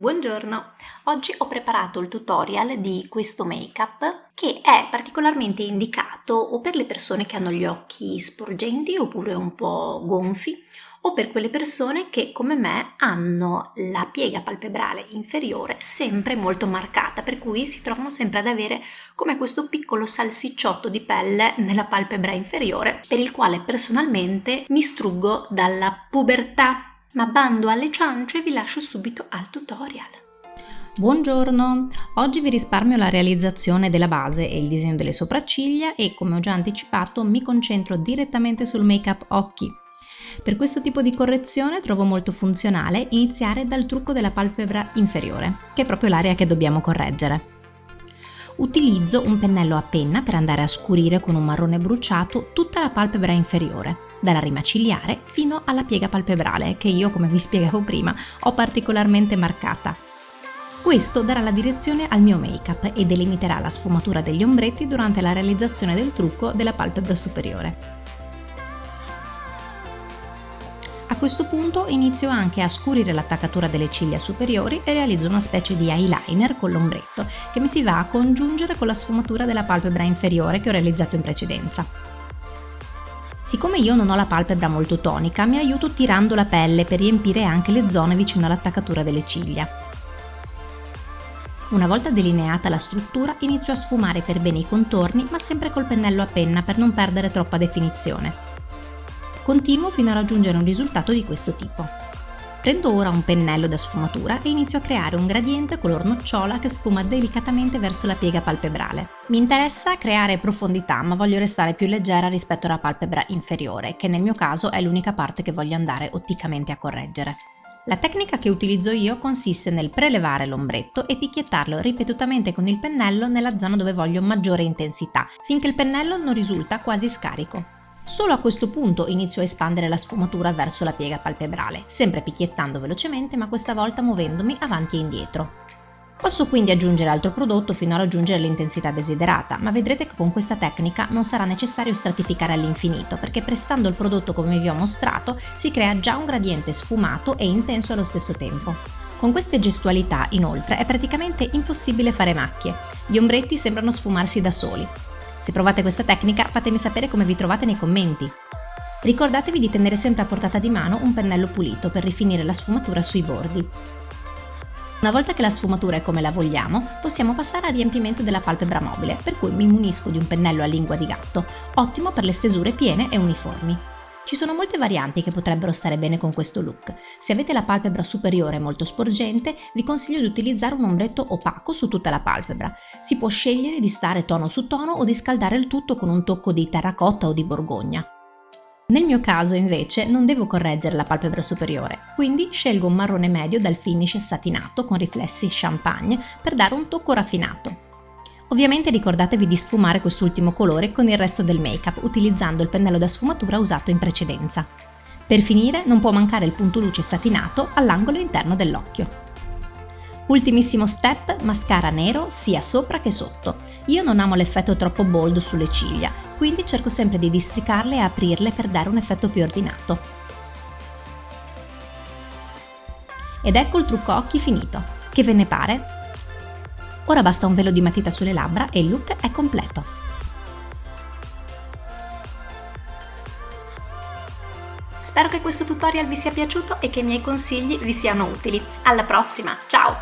Buongiorno, oggi ho preparato il tutorial di questo make-up che è particolarmente indicato o per le persone che hanno gli occhi sporgenti oppure un po' gonfi o per quelle persone che come me hanno la piega palpebrale inferiore sempre molto marcata per cui si trovano sempre ad avere come questo piccolo salsicciotto di pelle nella palpebra inferiore per il quale personalmente mi struggo dalla pubertà ma bando alle ciance vi lascio subito al tutorial. Buongiorno, oggi vi risparmio la realizzazione della base e il disegno delle sopracciglia e come ho già anticipato mi concentro direttamente sul make up occhi. Per questo tipo di correzione trovo molto funzionale iniziare dal trucco della palpebra inferiore, che è proprio l'area che dobbiamo correggere. Utilizzo un pennello a penna per andare a scurire con un marrone bruciato tutta la palpebra inferiore, dalla rima cigliare fino alla piega palpebrale, che io, come vi spiegavo prima, ho particolarmente marcata. Questo darà la direzione al mio make-up e delimiterà la sfumatura degli ombretti durante la realizzazione del trucco della palpebra superiore. A questo punto inizio anche a scurire l'attaccatura delle ciglia superiori e realizzo una specie di eyeliner con l'ombretto che mi si va a congiungere con la sfumatura della palpebra inferiore che ho realizzato in precedenza. Siccome io non ho la palpebra molto tonica, mi aiuto tirando la pelle per riempire anche le zone vicino all'attaccatura delle ciglia. Una volta delineata la struttura, inizio a sfumare per bene i contorni, ma sempre col pennello a penna per non perdere troppa definizione. Continuo fino a raggiungere un risultato di questo tipo. Prendo ora un pennello da sfumatura e inizio a creare un gradiente color nocciola che sfuma delicatamente verso la piega palpebrale. Mi interessa creare profondità ma voglio restare più leggera rispetto alla palpebra inferiore, che nel mio caso è l'unica parte che voglio andare otticamente a correggere. La tecnica che utilizzo io consiste nel prelevare l'ombretto e picchiettarlo ripetutamente con il pennello nella zona dove voglio maggiore intensità, finché il pennello non risulta quasi scarico. Solo a questo punto inizio a espandere la sfumatura verso la piega palpebrale, sempre picchiettando velocemente ma questa volta muovendomi avanti e indietro. Posso quindi aggiungere altro prodotto fino a raggiungere l'intensità desiderata, ma vedrete che con questa tecnica non sarà necessario stratificare all'infinito, perché pressando il prodotto come vi ho mostrato si crea già un gradiente sfumato e intenso allo stesso tempo. Con queste gestualità, inoltre, è praticamente impossibile fare macchie. Gli ombretti sembrano sfumarsi da soli, se provate questa tecnica fatemi sapere come vi trovate nei commenti. Ricordatevi di tenere sempre a portata di mano un pennello pulito per rifinire la sfumatura sui bordi. Una volta che la sfumatura è come la vogliamo, possiamo passare al riempimento della palpebra mobile, per cui mi munisco di un pennello a lingua di gatto, ottimo per le stesure piene e uniformi. Ci sono molte varianti che potrebbero stare bene con questo look. Se avete la palpebra superiore molto sporgente, vi consiglio di utilizzare un ombretto opaco su tutta la palpebra. Si può scegliere di stare tono su tono o di scaldare il tutto con un tocco di terracotta o di borgogna. Nel mio caso invece non devo correggere la palpebra superiore, quindi scelgo un marrone medio dal finish satinato con riflessi champagne per dare un tocco raffinato. Ovviamente ricordatevi di sfumare quest'ultimo colore con il resto del make-up utilizzando il pennello da sfumatura usato in precedenza. Per finire non può mancare il punto luce satinato all'angolo interno dell'occhio. Ultimissimo step, mascara nero sia sopra che sotto. Io non amo l'effetto troppo bold sulle ciglia, quindi cerco sempre di districarle e aprirle per dare un effetto più ordinato. Ed ecco il trucco occhi finito. Che ve ne pare? Ora basta un velo di matita sulle labbra e il look è completo. Spero che questo tutorial vi sia piaciuto e che i miei consigli vi siano utili. Alla prossima, ciao!